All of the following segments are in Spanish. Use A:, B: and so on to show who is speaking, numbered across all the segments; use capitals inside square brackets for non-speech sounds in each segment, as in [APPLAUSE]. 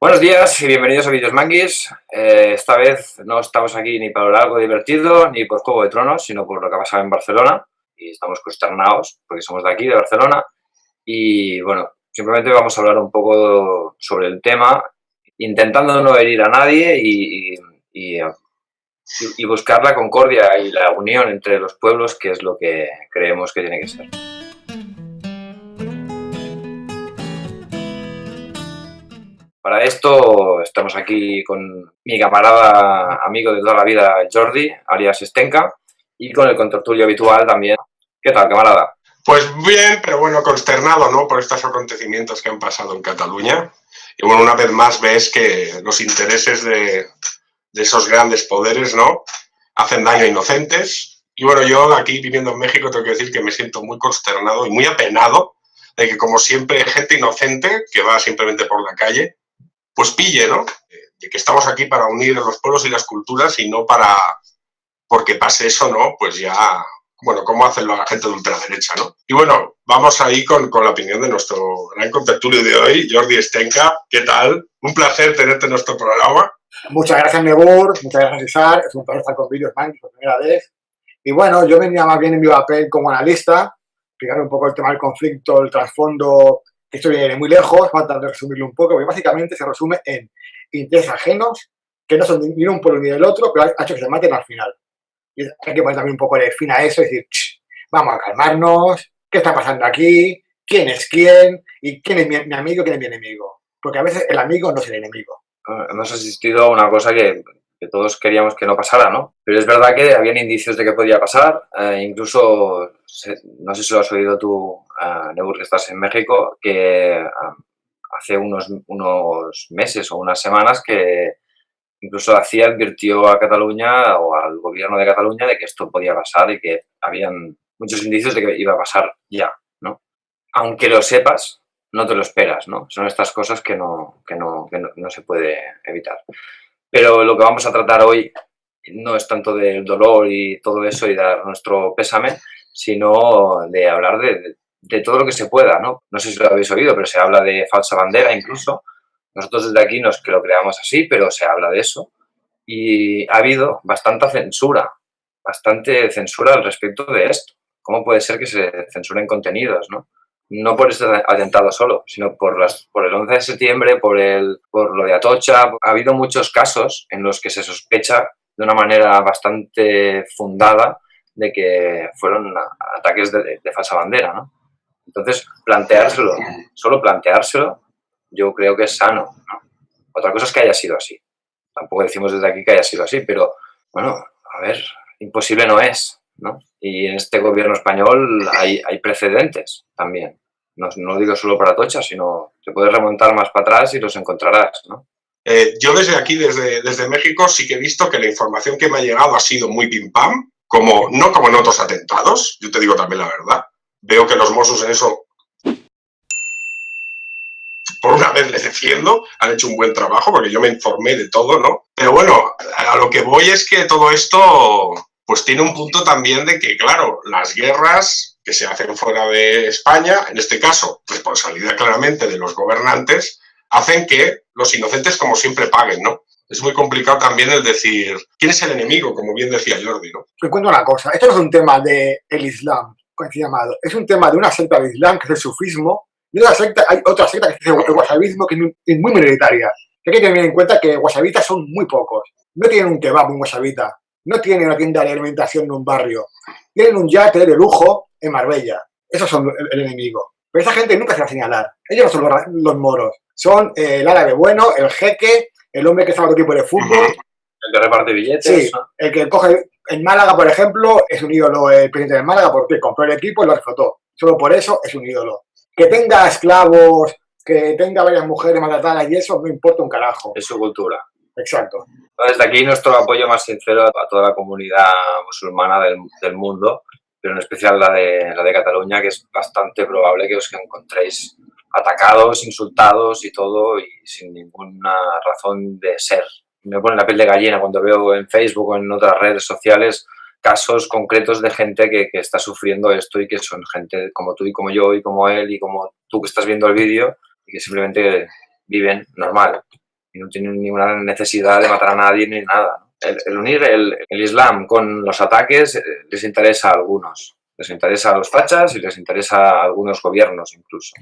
A: Buenos días y bienvenidos a Videos Manguis. Eh, esta vez no estamos aquí ni para algo divertido ni por Juego de Tronos, sino por lo que ha pasado en Barcelona. Y estamos consternados porque somos de aquí, de Barcelona. Y bueno, simplemente vamos a hablar un poco sobre el tema, intentando no herir a nadie y, y buscar la concordia y la unión entre los pueblos, que es lo que creemos que tiene que ser. Para esto estamos aquí con mi camarada, amigo de toda la vida, Jordi, alias Stenka, y con el contertulio habitual también. ¿Qué tal, camarada?
B: Pues bien, pero bueno, consternado, ¿no? Por estos acontecimientos que han pasado en Cataluña. Y bueno, una vez más ves que los intereses de, de esos grandes poderes, ¿no? Hacen daño a inocentes. Y bueno, yo aquí viviendo en México tengo que decir que me siento muy consternado y muy apenado de que como siempre gente inocente que va simplemente por la calle pues pille, ¿no? De que estamos aquí para unir los pueblos y las culturas y no para, porque pase eso, ¿no? Pues ya, bueno, como hace la gente de ultraderecha, ¿no? Y bueno, vamos ahí con, con la opinión de nuestro gran contertulio de hoy, Jordi Stenka. ¿Qué tal? Un placer tenerte en nuestro programa.
C: Muchas gracias, Nebur. Muchas gracias, Isar. Es un placer estar con Videos Man por primera vez. Y bueno, yo venía más bien en mi papel como analista, explicar un poco el tema del conflicto, el trasfondo esto viene muy lejos, falta de resumirlo un poco, porque básicamente se resume en intereses ajenos, que no son ni un pueblo ni del otro, pero ha hecho que se maten al final. Y hay que poner también un poco de fin a eso y decir, vamos a calmarnos, ¿qué está pasando aquí? ¿Quién es quién? ¿Y quién es mi, amigo y quién es mi enemigo? Porque a veces el amigo no es el enemigo.
A: Hemos asistido a una cosa que, que todos queríamos que no pasara, ¿no? Pero es verdad que habían indicios de que podía pasar, eh, incluso, no sé si lo has oído tú, Nebur, que estás en México, que hace unos, unos meses o unas semanas que incluso hacía advirtió a Cataluña o al gobierno de Cataluña de que esto podía pasar y que habían muchos indicios de que iba a pasar ya, ¿no? Aunque lo sepas, no te lo esperas, ¿no? Son estas cosas que no, que no, que no se puede evitar. Pero lo que vamos a tratar hoy no es tanto del dolor y todo eso y dar nuestro pésame, sino de hablar de, de todo lo que se pueda, ¿no? No sé si lo habéis oído, pero se habla de falsa bandera incluso. Nosotros desde aquí no es que lo creamos así, pero se habla de eso. Y ha habido bastante censura, bastante censura al respecto de esto. ¿Cómo puede ser que se censuren contenidos, no? No por este atentado solo, sino por, las, por el 11 de septiembre, por, el, por lo de Atocha. Ha habido muchos casos en los que se sospecha de una manera bastante fundada de que fueron ataques de, de falsa bandera, ¿no? Entonces, planteárselo, solo planteárselo, yo creo que es sano. Otra cosa es que haya sido así. Tampoco decimos desde aquí que haya sido así, pero bueno, a ver, imposible no es. ¿no? Y en este gobierno español hay, hay precedentes también. No, no, digo solo para Tocha, sino te puedes remontar más para atrás y los encontrarás. ¿no?
B: Eh, yo desde aquí, desde, desde México, sí que he visto que la información que me ha llegado ha sido muy pim pam, como, no como en otros atentados, yo te digo también la verdad, veo que los Mossos en eso, por una vez les defiendo, han hecho un buen trabajo porque yo me informé de todo, ¿no? Pero bueno, a lo que voy es que todo esto pues tiene un punto también de que, claro, las guerras que se hacen fuera de España, en este caso, responsabilidad claramente de los gobernantes, hacen que los inocentes, como siempre, paguen, ¿no? Es muy complicado también el decir, ¿quién es el enemigo? Como bien decía Jordi, ¿no?
C: Te cuento una cosa, esto no es un tema del el Islam, llamado. Es un tema de una secta de Islam, que es el sufismo, y otra secta, hay otra secta que es el washabismo, que es muy minoritaria. Hay que tener en cuenta que washabitas son muy pocos. No tienen un kebab, un washabita. No tienen una tienda de alimentación en un barrio. Tienen un yate de lujo en Marbella. Esos son el, enemigo. Pero esa gente nunca se va a señalar. Ellos no son los, moros. Son eh, el árabe bueno, el jeque, el hombre que sabe todo tipo de fútbol.
A: El que reparte billetes.
C: Sí, el que coge en Málaga, por ejemplo, es un ídolo el presidente de Málaga porque compró el equipo y lo explotó. Solo por eso es un ídolo. Que tenga esclavos, que tenga varias mujeres maltratadas y eso, no importa un carajo.
A: Es su cultura.
C: Exacto.
A: Desde aquí nuestro apoyo más sincero a toda la comunidad musulmana del, del mundo, pero en especial la de, la de Cataluña, que es bastante probable que os encontréis atacados, insultados y todo, y sin ninguna razón de ser me pone la piel de gallina cuando veo en Facebook o en otras redes sociales casos concretos de gente que, está sufriendo esto y que son gente como tú y como yo y como él y como tú que estás viendo el vídeo y que simplemente viven normal. y no tienen ninguna necesidad de matar a nadie ni nada. El, unir el, Islam con los ataques eh, les interesa a algunos, les interesa a los fachas y les interesa a algunos gobiernos incluso,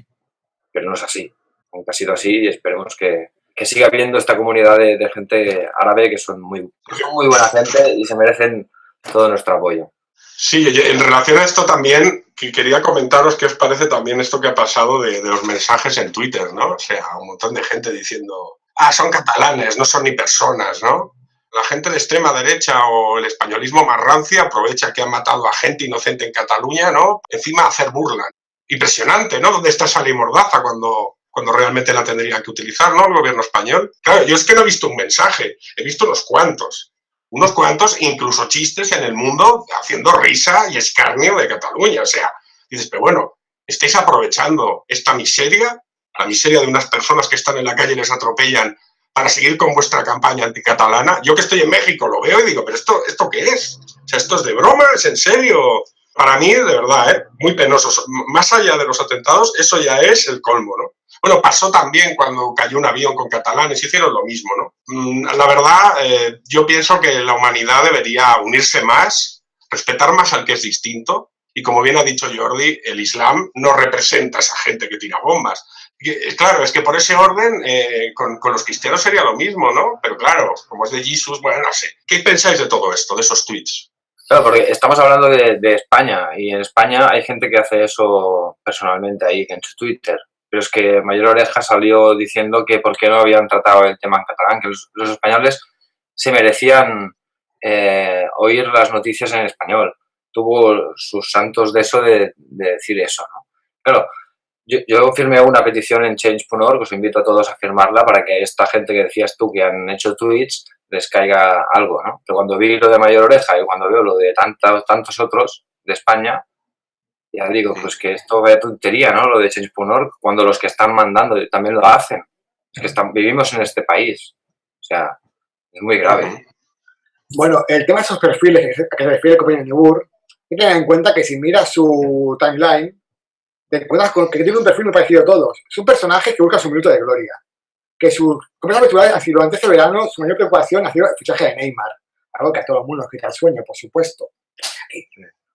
A: pero no es así, aunque ha sido así y esperemos que, que siga habiendo esta comunidad de, gente árabe que son muy, muy buena gente y se merecen todo nuestro apoyo.
B: Sí, en relación a esto también quería comentaros qué os parece también esto que ha pasado de, los mensajes en Twitter, ¿no? O sea, un montón de gente diciendo, ah, son catalanes, no son ni personas, ¿no? La gente de extrema derecha o el españolismo más rancia aprovecha que han matado a gente inocente en Cataluña, ¿no? Encima hacer burla. Impresionante, ¿no? ¿Dónde está esa mordaza cuando cuando realmente la tendrían que utilizar, ¿no? El gobierno español. Claro, yo es que no he visto un mensaje, he visto unos cuantos. Unos cuantos, incluso chistes en el mundo, haciendo risa y escarnio de Cataluña. O sea, dices, pero bueno, estáis aprovechando esta miseria, la miseria de unas personas que están en la calle y les atropellan para seguir con vuestra campaña anticatalana. Yo que estoy en México lo veo y digo, pero esto, ¿esto qué es? O sea, ¿esto es de broma? ¿Es en serio? Para mí, de verdad, ¿eh? muy penoso. Más allá de los atentados, eso ya es el colmo, ¿no? Bueno, pasó también cuando cayó un avión con catalanes, hicieron lo mismo, ¿no? Mm, la verdad, eh, yo pienso que la humanidad debería unirse más, respetar más al que es distinto, y como bien ha dicho Jordi, el Islam no representa a esa gente que tira bombas. Eh, claro, es que por ese orden eh, con, los cristianos sería lo mismo, ¿no? Pero claro, como es de Jesús, bueno, no sé. ¿Qué pensáis de todo esto, de esos tweets?
A: Claro, porque estamos hablando de, España y en España hay gente que hace eso personalmente ahí en su Twitter pero es que Mayor Oreja salió diciendo que por qué no habían tratado el tema en catalán, que los, españoles se merecían eh, oír las noticias en español. Tuvo sus santos de eso de, decir eso, ¿no? Claro, yo, firmé una petición en change.org, os invito a todos a firmarla para que esta gente que decías tú que han hecho tweets les caiga algo, ¿no? Pero cuando vi lo de Mayor Oreja y cuando veo lo de tantos, tantos otros de España, ya digo, pues que esto vaya tontería, ¿no? Lo de Change.org, cuando los que están mandando también lo hacen. Es que están, vivimos en este país. O sea, es muy grave.
C: Bueno, el tema de esos perfiles que se refiere con Nebur, hay que tener en cuenta que si miras su timeline, te encuentras con que tiene un perfil muy parecido a todos. Es un personaje que busca su minuto de gloria. Que su habitual ha sido antes de verano, su mayor preocupación ha sido el fichaje de Neymar. Algo que a todo el mundo nos quita el sueño, por supuesto.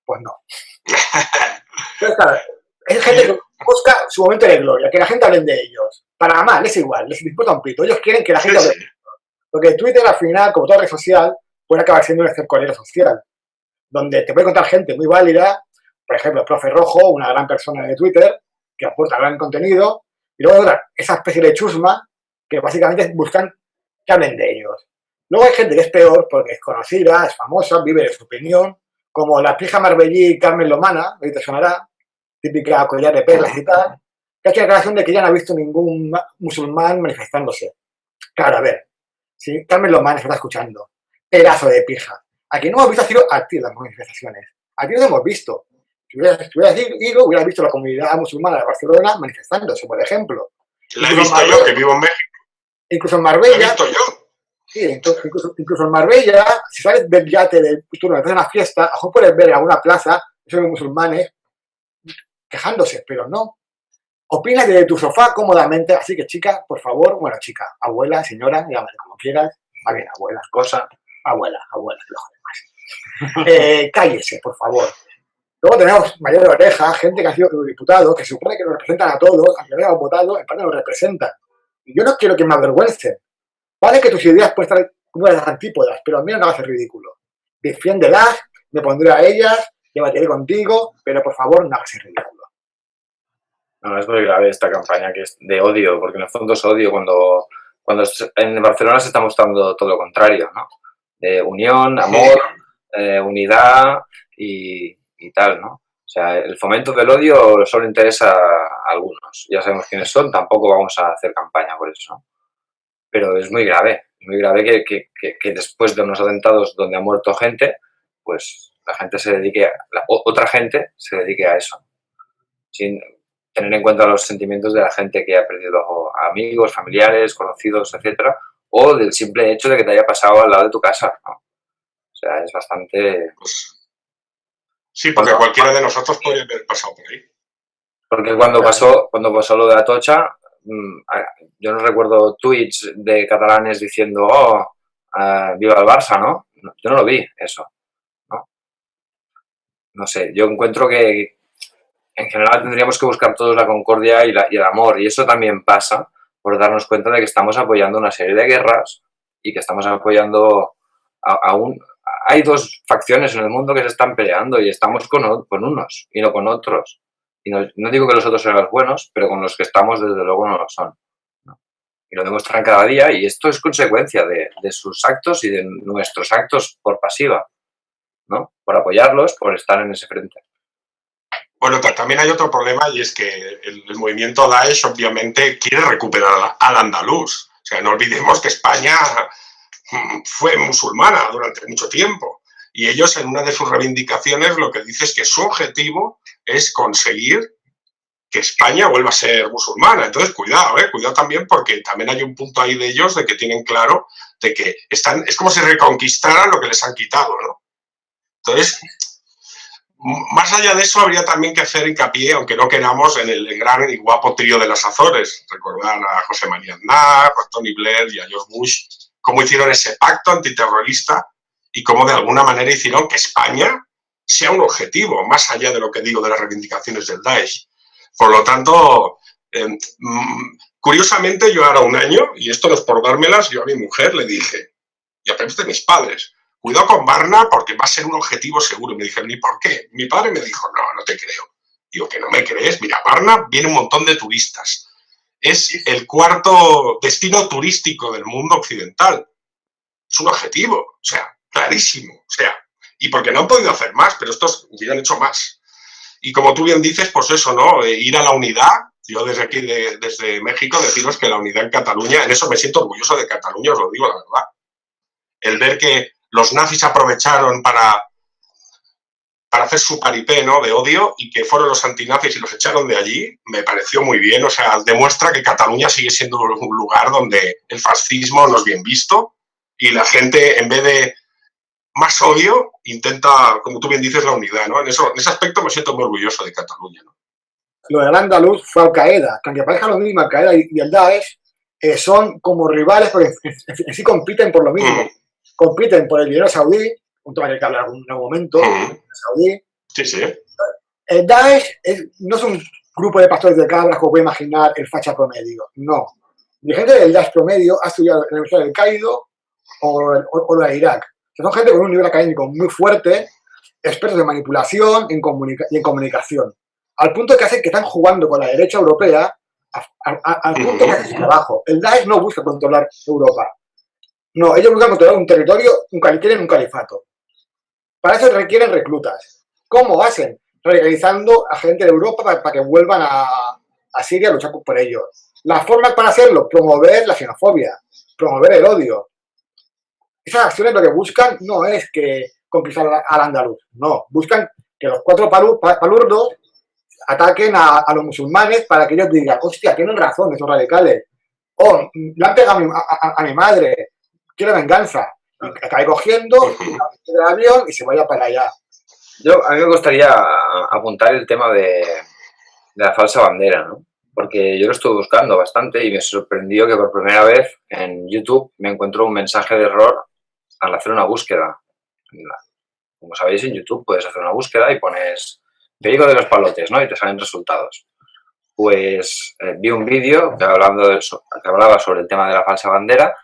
C: Pues no. [LAUGHS] es gente que busca su momento de gloria, que la gente hable de ellos. Para mal, es igual, les importa un pito. Ellos quieren que la gente hable Porque Twitter, al final, como toda red social, puede acabar siendo un escorero social, donde te puede contar gente muy válida, por ejemplo, el profe Rojo, una gran persona de Twitter, que aporta gran contenido, y luego otra, esa especie de chusma, que básicamente buscan que hablen de ellos. Luego hay gente que es peor porque es conocida, es famosa, vive de su opinión, como la pija Marbellí Carmen Lomana, ahí te sonará, típica collar de perlas y tal, que ha hecho la declaración de que ya no ha visto ningún musulmán manifestándose. Claro, a ver, si Carmen Lomana se está escuchando, pedazo de pija. Aquí no hemos visto ha sido a ti las manifestaciones. Aquí no hemos visto. Si hubieras, ido, hubieras visto la comunidad musulmana de Barcelona manifestándose, por ejemplo.
B: La he visto yo, que vivo en México.
C: Incluso en Marbella.
B: La he visto yo
C: Sí, entonces, incluso, en Marbella, si sales del yate del turno de una fiesta, a lo puedes ver en alguna plaza, esos musulmanes, quejándose, pero no. Opina desde tu sofá cómodamente, así que chica, por favor, bueno, chica, abuela, señora, llámale como quieras, va bien, abuela, cosa, abuela, abuela, lo más. [LAUGHS] Eh, cállese, por favor. Luego tenemos mayor oreja, gente que ha sido diputado, que se supone que nos representan a todos, aunque no hayan votado, en parte nos representan. Y yo no quiero que me avergüencen, Vale que tus ideas pueden estar como las antípodas, pero al menos no a ser ridículo. Defiéndelas, me pondré a ellas, debatiré contigo, pero por favor no hagas ridículo.
A: No, es muy grave esta campaña que es de odio, porque en el fondo es odio cuando, cuando en Barcelona se está mostrando todo lo contrario, ¿no? De unión, amor, eh, unidad y, y, tal, ¿no? O sea, el fomento del odio solo interesa a algunos. Ya sabemos quiénes son, tampoco vamos a hacer campaña por eso, pero es muy grave, muy grave que, que, que, después de unos atentados donde ha muerto gente, pues la gente se dedique, la, otra gente se dedique a eso, sin tener en cuenta los sentimientos de la gente que ha perdido amigos, familiares, conocidos, etcétera, o del simple hecho de que te haya pasado al lado de tu casa, ¿no? O sea, es bastante... Pues,
B: sí, porque cualquiera de nosotros puede haber pasado por ahí.
A: Porque cuando pasó, cuando pasó lo de Atocha, mm, yo no recuerdo tweets de catalanes diciendo, oh, eh, viva el Barça, ¿no? Yo no lo vi, eso. ¿no? no sé, yo encuentro que en general tendríamos que buscar todos la concordia y, y el amor, y eso también pasa por darnos cuenta de que estamos apoyando una serie de guerras y que estamos apoyando a, un... Hay dos facciones en el mundo que se están peleando y estamos con, con unos y no con otros. Y no, digo que los otros sean los buenos, pero con los que estamos desde luego no lo son. Y lo demuestran cada día y esto es consecuencia de, de, sus actos y de nuestros actos por pasiva, ¿no? Por apoyarlos, por estar en ese frente.
B: Bueno, también hay otro problema y es que el, movimiento Daesh obviamente quiere recuperar al andaluz. O sea, no olvidemos que España fue musulmana durante mucho tiempo y ellos en una de sus reivindicaciones lo que dice es que su objetivo es conseguir que España vuelva a ser musulmana. Entonces, cuidado, ¿eh? cuidado también porque también hay un punto ahí de ellos de que tienen claro de que están, es como si reconquistaran lo que les han quitado, ¿no? Entonces, más allá de eso, habría también que hacer hincapié, aunque no queramos, en el gran y guapo trío de las Azores. Recordar a José María Aznar, a Tony Blair y a George Bush, cómo hicieron ese pacto antiterrorista y cómo de alguna manera hicieron que España sea un objetivo, más allá de lo que digo de las reivindicaciones del Daesh. Por lo tanto, eh, mm, curiosamente yo ahora un año, y esto no es por dármelas, yo a mi mujer le dije, y a de mis padres, cuidado con Barna porque va a ser un objetivo seguro. Y me dijeron, ¿y por qué? Mi padre me dijo, no, no te creo. Digo, que no me crees. Mira, Barna viene un montón de turistas. Es el cuarto destino turístico del mundo occidental. Es un objetivo, o sea, clarísimo. O sea, y porque no han podido hacer más, pero estos hubieran hecho más. Y como tú bien dices, pues eso, ¿no? Eh, ir a la unidad. Yo desde aquí, desde México, deciros que la unidad en Cataluña, en eso me siento orgulloso de Cataluña, os lo digo la verdad. El ver que los nazis aprovecharon para, para hacer su paripé ¿no? de odio y que fueron los antinazis y los echaron de allí, me pareció muy bien. O sea, demuestra que Cataluña sigue siendo un lugar donde el fascismo no es bien visto y la gente, en vez de más odio, intenta, como tú bien dices, la unidad. ¿no? En, eso, en ese aspecto me siento muy orgulloso de Cataluña. ¿no?
C: Lo del andaluz fue Al-Qaeda, que aunque parezca lo mismo, Al-Qaeda y, el Daesh eh, son como rivales porque sí compiten por lo mismo. Mm compiten por el dinero saudí, un tema que hablar en algún momento, saudí.
B: Sí, sí.
C: El Daesh no es un grupo de pastores de cabras como puede imaginar el facha promedio, no. La gente del Daesh promedio ha estudiado en la Universidad del Caído o, o, de Irak. son gente con un nivel académico muy fuerte, expertos en manipulación y en comunicación. Al punto que hace que están jugando con la derecha europea al punto que hace su trabajo. El Daesh no busca controlar Europa. No, ellos buscan controlar un territorio, un quieren un califato. Para eso requieren reclutas. ¿Cómo hacen? Radicalizando a gente de Europa para, que vuelvan a, Siria a luchar por ellos. La forma para hacerlo, promover la xenofobia, promover el odio. Esas acciones lo que buscan no es que conquistar al andaluz, no, buscan que los cuatro palurdos ataquen a, los musulmanes para que ellos digan, hostia, tienen razón esos radicales. Oh, le han pegado a mi madre, quiere venganza. Y cae cogiendo [LAUGHS] el avión y se vaya para allá.
A: Yo, a mí me gustaría apuntar el tema de, la falsa bandera, ¿no? Porque yo lo estuve buscando bastante y me sorprendió que por primera vez en YouTube me encontró un mensaje de error al hacer una búsqueda. Como sabéis, en YouTube puedes hacer una búsqueda y pones perico de los palotes, ¿no? Y te salen resultados. Pues eh, vi un vídeo que, hablando que hablaba sobre el tema de la falsa bandera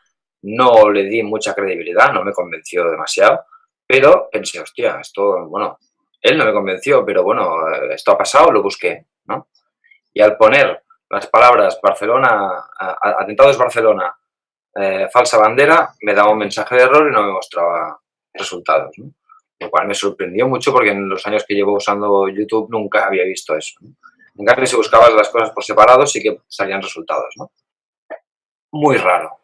A: no le di mucha credibilidad, no me convenció demasiado, pero pensé, hostia, esto, bueno, él no me convenció, pero bueno, esto ha pasado, lo busqué, ¿no? Y al poner las palabras Barcelona, atentados Barcelona, eh, falsa bandera, me daba un mensaje de error y no me mostraba resultados, ¿no? Lo cual me sorprendió mucho porque en los años que llevo usando YouTube nunca había visto eso. ¿no? En cambio, si buscabas las cosas por separado, sí que salían resultados, ¿no? Muy raro.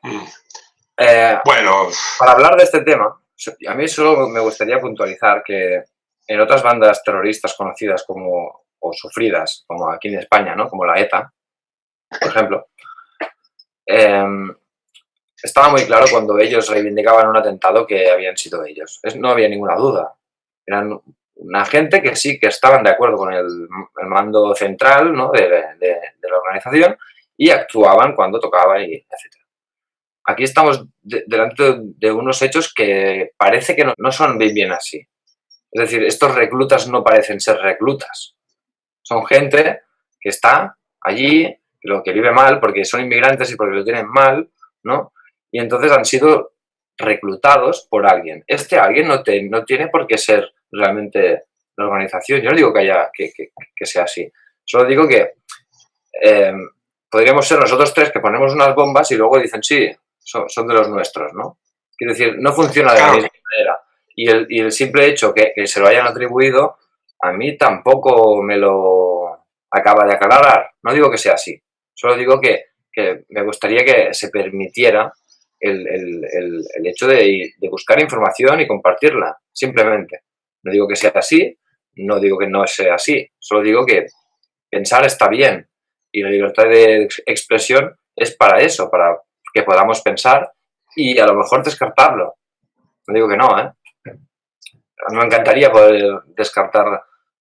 B: Eh, bueno.
A: Para hablar de este tema, a mí solo me gustaría puntualizar que en otras bandas terroristas conocidas como, o sufridas, como aquí en España, ¿no? como la ETA, por ejemplo, em, estaba muy claro cuando ellos reivindicaban un atentado que habían sido ellos. no había ninguna duda. Eran una gente que sí que estaban de acuerdo con el, mando central ¿no? de, de, la organización y actuaban cuando tocaba, y etc. Aquí estamos delante de unos hechos que parece que no, son bien, bien así. Es decir, estos reclutas no parecen ser reclutas. Son gente que está allí, lo que vive mal porque son inmigrantes y porque lo tienen mal, ¿no? Y entonces han sido reclutados por alguien. Este alguien no, tiene por qué ser realmente la organización. Yo no digo que, haya, que, sea así. Solo digo que eh, podríamos ser nosotros tres que ponemos unas bombas y luego dicen, sí, son, de los nuestros, ¿no? Quiero decir, no funciona de la misma manera. Y el, y el simple hecho que, que, se lo hayan atribuido, a mí tampoco me lo acaba de aclarar. No digo que sea así. Solo digo que, que me gustaría que se permitiera el, el, el hecho de, de, buscar información y compartirla, simplemente. No digo que sea así, no digo que no sea así. Solo digo que pensar está bien. Y la libertad de expresión es para eso, para que podamos pensar y a lo mejor descartarlo. No digo que no, ¿eh? Me encantaría poder descartar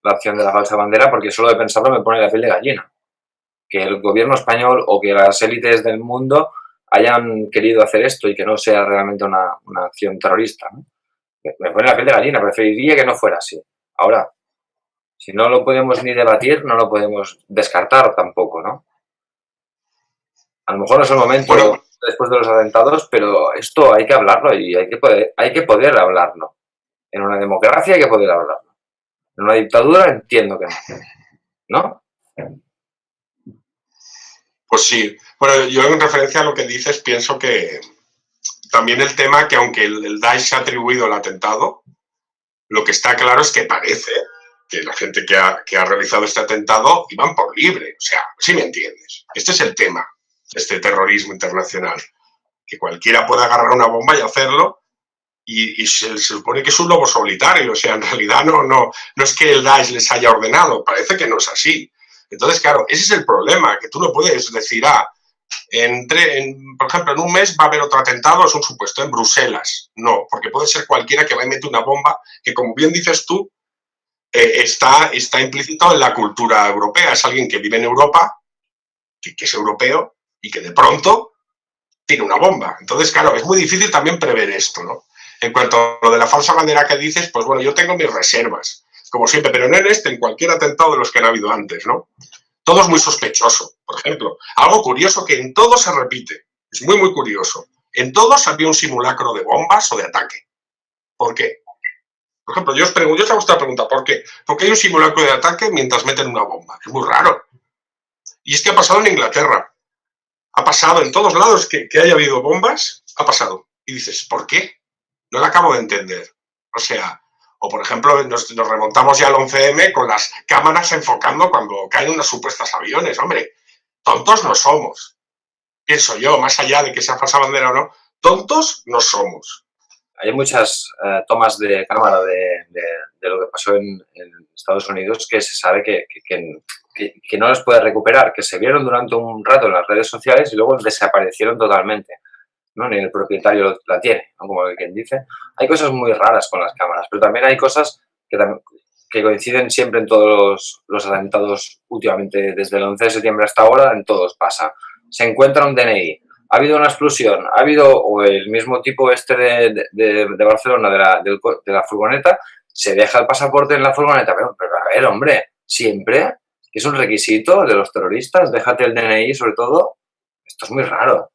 A: la acción de la falsa bandera porque solo de pensarlo me pone la piel de gallina. Que el gobierno español o que las élites del mundo hayan querido hacer esto y que no sea realmente una, una acción terrorista. Me pone la piel de gallina, preferiría que no fuera así. Ahora, si no lo podemos ni debatir, no lo podemos descartar tampoco, ¿no? A lo mejor no es el momento después de los atentados, pero esto hay que hablarlo y hay que poder, hay que poder hablarlo. En una democracia hay que poder hablarlo. En una dictadura entiendo que no. ¿No?
B: Pues sí. Bueno, yo en referencia a lo que dices pienso que también el tema que aunque el, Daesh ha atribuido el atentado, lo que está claro es que parece que la gente que ha, realizado este atentado iban por libre. O sea, si me entiendes. Este es el tema este terrorismo internacional. Que cualquiera puede agarrar una bomba y hacerlo y, se, supone que es un lobo solitario, o sea, en realidad no, no, no es que el Daesh les haya ordenado, parece que no es así. Entonces, claro, ese es el problema, que tú no puedes decir, ah, entre, en, por ejemplo, en un mes va a haber otro atentado, es un supuesto, en Bruselas. No, porque puede ser cualquiera que va y mete una bomba que, como bien dices tú, eh, está, está implícito en la cultura europea. Es alguien que vive en Europa, que es europeo, y que de pronto tiene una bomba. Entonces, claro, es muy difícil también prever esto, ¿no? En cuanto a lo de la falsa bandera que dices, pues bueno, yo tengo mis reservas, como siempre, pero no en este, en cualquier atentado de los que han habido antes, ¿no? Todo es muy sospechoso, por ejemplo. Algo curioso que en todo se repite, es muy, muy curioso. En todos había un simulacro de bombas o de ataque. ¿Por qué? Por ejemplo, yo os, pregunto, yo os hago esta pregunta, ¿por qué? Porque hay un simulacro de ataque mientras meten una bomba. Es muy raro. Y es que ha pasado en Inglaterra ha pasado en todos lados que, haya habido bombas, ha pasado. Y dices, ¿por qué? No lo acabo de entender. O sea, o por ejemplo, nos, remontamos ya al 11M con las cámaras enfocando cuando caen unos supuestos aviones. Hombre, tontos no somos. Pienso yo, más allá de que sea falsa bandera o no, tontos no somos.
A: Hay muchas eh, tomas de cámara de, lo que pasó en, Estados Unidos que se sabe que, no los puede recuperar, que se vieron durante un rato en las redes sociales y luego desaparecieron totalmente. ¿no? Ni el propietario la tiene, como quien dice. Hay cosas muy raras con las cámaras, pero también hay cosas que, que coinciden siempre en todos los, atentados últimamente, desde el 11 de septiembre hasta ahora, en todos pasa. Se encuentra un DNI, ha habido una explosión, ha habido, o el mismo tipo este de, de, de Barcelona, de la, de, la furgoneta, se deja el pasaporte en la furgoneta, pero, pero a ver, hombre, siempre es un requisito de los terroristas, déjate el DNI sobre todo, esto es muy raro.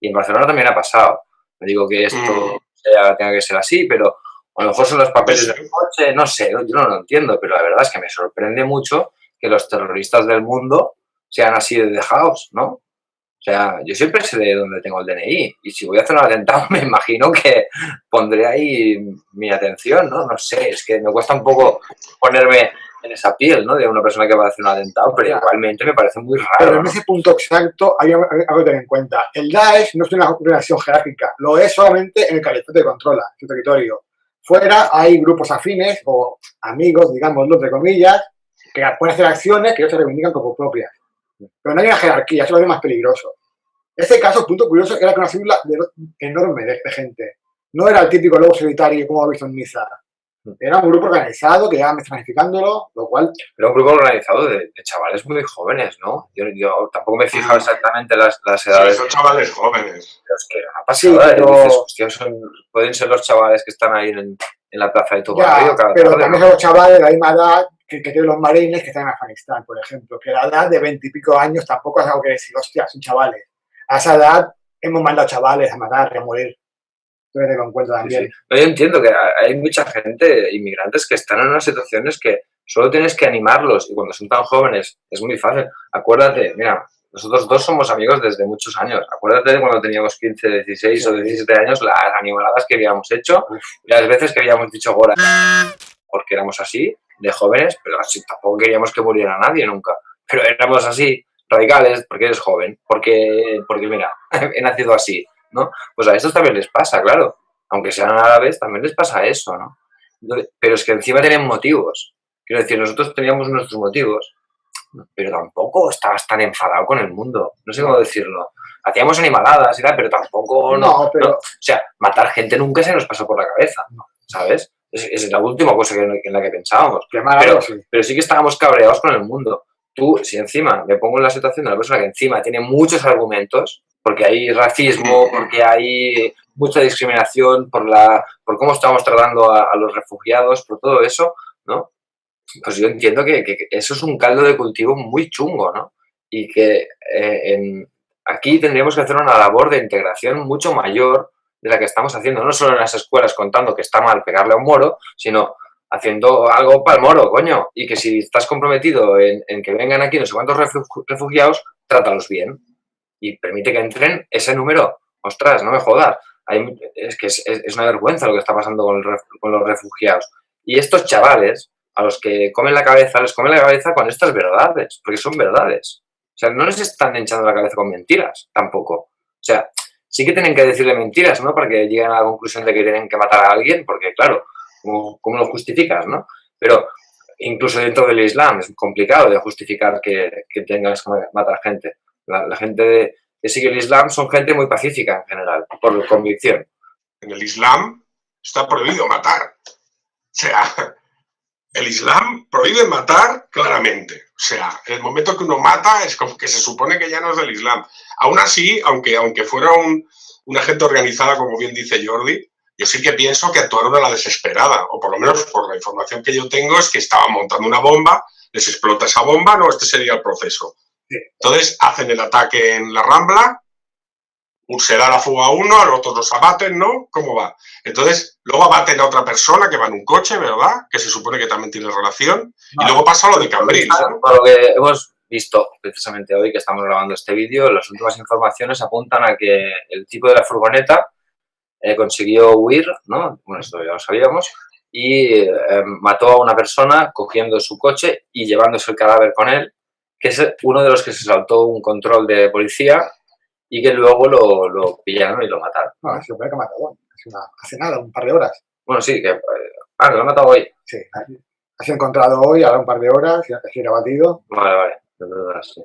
A: Y en Barcelona también ha pasado. No digo que esto mm. tenga que ser así, pero a lo mejor son los papeles del coche, no sé, yo no lo entiendo, pero la verdad es que me sorprende mucho que los terroristas del mundo sean así de dejados, ¿no? O sea, yo siempre sé de dónde tengo el DNI y si voy a hacer un atentado [LAUGHS] me imagino que pondré ahí mi atención, ¿no? No sé, es que me cuesta un poco ponerme en esa piel, ¿no? De una persona que va a hacer un atentado, pero igualmente me parece muy raro.
C: Pero en ese punto exacto hay algo que tener en cuenta. El Daesh no es una relación jerárquica, lo es solamente en el califate que controla su territorio. Fuera hay grupos afines o amigos, digámoslo, entre comillas, que pueden hacer acciones que ellos se reivindican como propias. Pero no hay una jerarquía, eso es lo más peligroso. Este caso, punto curioso, era que una figura enorme de, gente. No era el típico lobo solitario como ha visto en Niza Era un grupo organizado que ya me planificándolo, lo cual...
A: Era un grupo organizado de, chavales muy jóvenes, ¿no? Yo, yo tampoco me he fijado exactamente las, las edades.
B: Sí, son chavales jóvenes.
A: Pero es que una pasada, sí, pero... dices, hostia, son, pueden ser los chavales que están ahí en, en la plaza de tu barrio
C: cada pero también son los chavales de la misma edad que, que, tienen los marines que están en Afganistán, por ejemplo, que la edad de veintipico años tampoco es algo que decir, hostia, son chavales. A esa edad hemos mandado chavales a matar, a morir también.
A: yo entiendo que hay mucha gente, inmigrantes, que están en unas situaciones que solo tienes que animarlos y cuando son tan jóvenes es muy fácil. Acuérdate, mira, nosotros dos somos amigos desde muchos años. Acuérdate de cuando teníamos 15, 16 o 17 años, las animaladas que habíamos hecho y las veces que habíamos dicho gora, porque éramos así, de jóvenes, pero así tampoco queríamos que muriera nadie nunca. Pero éramos así, radicales, porque eres joven, porque, porque mira, [LAUGHS] he nacido así. ¿No? Pues a estos también les pasa, claro. Aunque sean árabes, también les pasa eso, ¿no? Pero es que encima tienen motivos. Quiero decir, nosotros teníamos nuestros motivos, pero tampoco estabas tan enfadado con el mundo. No sé cómo decirlo. Hacíamos animaladas y tal, pero tampoco... No, pero... o sea, matar gente nunca se nos pasó por la cabeza, ¿sabes? Es, la última cosa en la que pensábamos. pero, sí. pero sí que estábamos cabreados con el mundo. Tú, si encima me pongo en la situación de una persona que encima tiene muchos argumentos, porque hay racismo, [CLEARS THROAT] porque hay mucha discriminación por, la, por cómo estamos tratando a, los refugiados, por todo eso, ¿no? Pues yo entiendo que, eso es un caldo de cultivo muy chungo, ¿no? Y que eh, aquí tendríamos que hacer una labor de integración mucho mayor de la que estamos haciendo, no solo en las escuelas contando que está mal pegarle a un moro, sino haciendo algo para el moro, coño, y que si estás comprometido en, en que vengan aquí no sé cuántos refugiados, trátalos bien, y permite que entren ese número. Ostras, no me jodas. es que es, una vergüenza lo que está pasando con, los refugiados. Y estos chavales, a los que comen la cabeza, les comen la cabeza con estas verdades, porque son verdades. O sea, no les están hinchando la cabeza con mentiras, tampoco. O sea, sí que tienen que decirle mentiras, ¿no? Para que lleguen a la conclusión de que tienen que matar a alguien, porque claro, ¿cómo, lo justificas, no? Pero incluso dentro del Islam es complicado de justificar que, que tengas que matar gente. La, gente que sigue el Islam son gente muy pacífica en general, por convicción.
B: En el Islam está prohibido matar. O sea, el Islam prohíbe matar claramente. O sea, el momento que uno mata es como que se supone que ya no es del Islam. Aún así, aunque, aunque fuera un, una gente organizada, como bien dice Jordi, yo sí que pienso que actuaron a la desesperada, o por lo menos por la información que yo tengo es que estaban montando una bomba, les explota esa bomba, no, este sería el proceso. Entonces hacen el ataque en la Rambla, se da la fuga a uno, a los otros los abaten, ¿no? ¿Cómo va? Entonces, luego abaten a otra persona que va en un coche, ¿verdad? Que se supone que también tiene relación. Y luego pasa lo de Cambrils.
A: Por lo que hemos visto precisamente hoy que estamos grabando este vídeo, las últimas informaciones apuntan a que el tipo de la furgoneta eh, consiguió huir, ¿no? Bueno, esto ya lo sabíamos, y eh, mató a una persona cogiendo su coche y llevándose el cadáver con él que es uno de los que se saltó un control de policía y que luego lo, lo pillaron y lo mataron.
C: No, se que ha matado hoy, hace, nada, un par de horas.
A: Bueno, sí, que... Eh, ah, lo ha matado hoy.
C: Sí, ha sido encontrado hoy, ahora un par de horas, y ha sido abatido.
A: Vale, vale, de verdad, sí.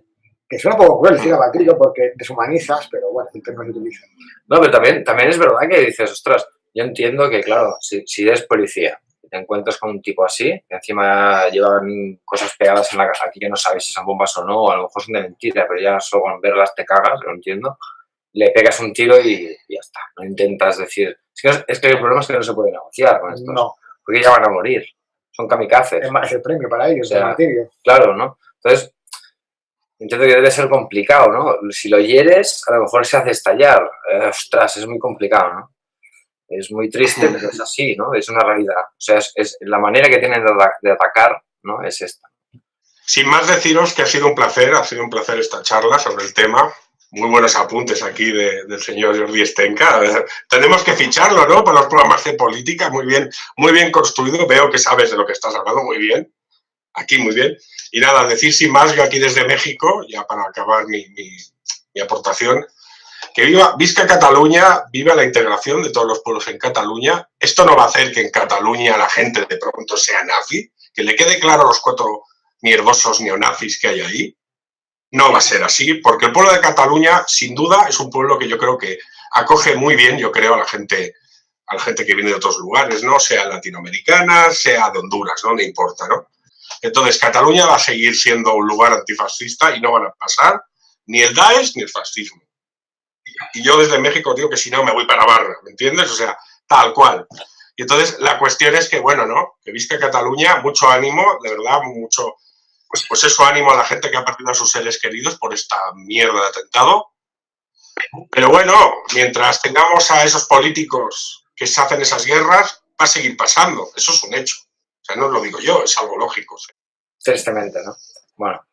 C: Que suena un poco cruel decir abatido porque deshumanizas, pero bueno, el término se utiliza.
A: No, pero también, también es verdad que dices, ostras, yo entiendo que, claro, si, si eres policía te encuentras con un tipo así, que encima llevan cosas pegadas en la casa aquí que no sabes si son bombas o no, o a lo mejor son de mentira, pero ya solo con verlas te cagas, lo entiendo, le pegas un tiro y, ya está, no intentas decir... Es que, el problema es que no se puede negociar con estos, no. porque ya van a morir, son kamikazes.
C: Es más el premio para ellos, o
A: Claro, ¿no? Entonces, entiendo que debe ser complicado, ¿no? Si lo hieres, a lo mejor se hace estallar. Eh, ostras, es muy complicado, ¿no? Es muy triste, pero es así, ¿no? Es una realidad. O sea, es, la manera que tienen de, atacar, ¿no? Es esta.
B: Sin más deciros que ha sido un placer, ha sido un placer esta charla sobre el tema. Muy buenos apuntes aquí del señor Jordi Stenka. Tenemos que ficharlo, ¿no? Para los programas de política, muy bien, muy bien construido. Veo que sabes de lo que estás hablando, muy bien. Aquí, muy bien. Y nada, decir sin más, yo aquí desde México, ya para acabar mi, mi aportación, que viva Visca Cataluña, viva la integración de todos los pueblos en Cataluña. Esto no va a hacer que en Cataluña la gente de pronto sea nazi, que le quede claro a los cuatro mierdosos neonazis que hay ahí. No va a ser así, porque el pueblo de Cataluña, sin duda, es un pueblo que yo creo que acoge muy bien, yo creo, a la gente a la gente que viene de otros lugares, ¿no? Sea latinoamericana, sea de Honduras, ¿no? No importa, ¿no? Entonces, Cataluña va a seguir siendo un lugar antifascista y no van a pasar ni el Daesh ni el fascismo. Y yo desde México digo que si no me voy para Barra, ¿me entiendes? O sea, tal cual. Y entonces la cuestión es que, bueno, ¿no? Que viste Cataluña, mucho ánimo, de verdad, mucho, pues, pues eso ánimo a la gente que ha perdido a sus seres queridos por esta mierda de atentado. Pero bueno, mientras tengamos a esos políticos que se hacen esas guerras, va a seguir pasando. Eso es un hecho. O sea, no lo digo yo, es algo lógico.
A: Tristemente, ¿no? Bueno,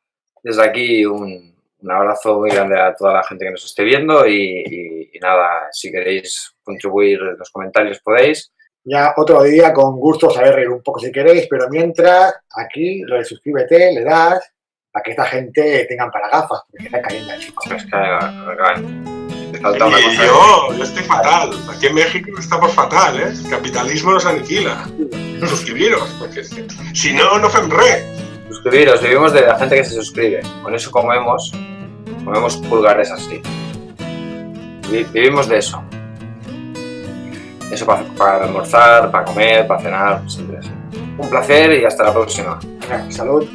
A: desde aquí un, un abrazo muy grande a toda la gente que nos esté viendo y, y, y, nada, si queréis contribuir en los comentarios podéis.
C: Ya otro día con gusto saber reír un poco si queréis, pero mientras aquí lo de suscríbete, le das para que esta gente tengan para gafas, porque está cayendo chicos.
A: Es que, falta
B: una cosa yo, yo estoy fatal. Aquí en México estamos fatal, ¿eh? El capitalismo nos aniquila. Suscribiros, porque si no, no fem re.
A: Suscribiros, vivimos de la gente que se suscribe. Con eso comemos, comemos pulgares así. Vivimos de eso. Eso para, para almorzar, para comer, para cenar, siempre así. Un placer y hasta la próxima.
C: Salud.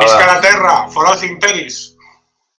B: Visca la terra, foros imperis.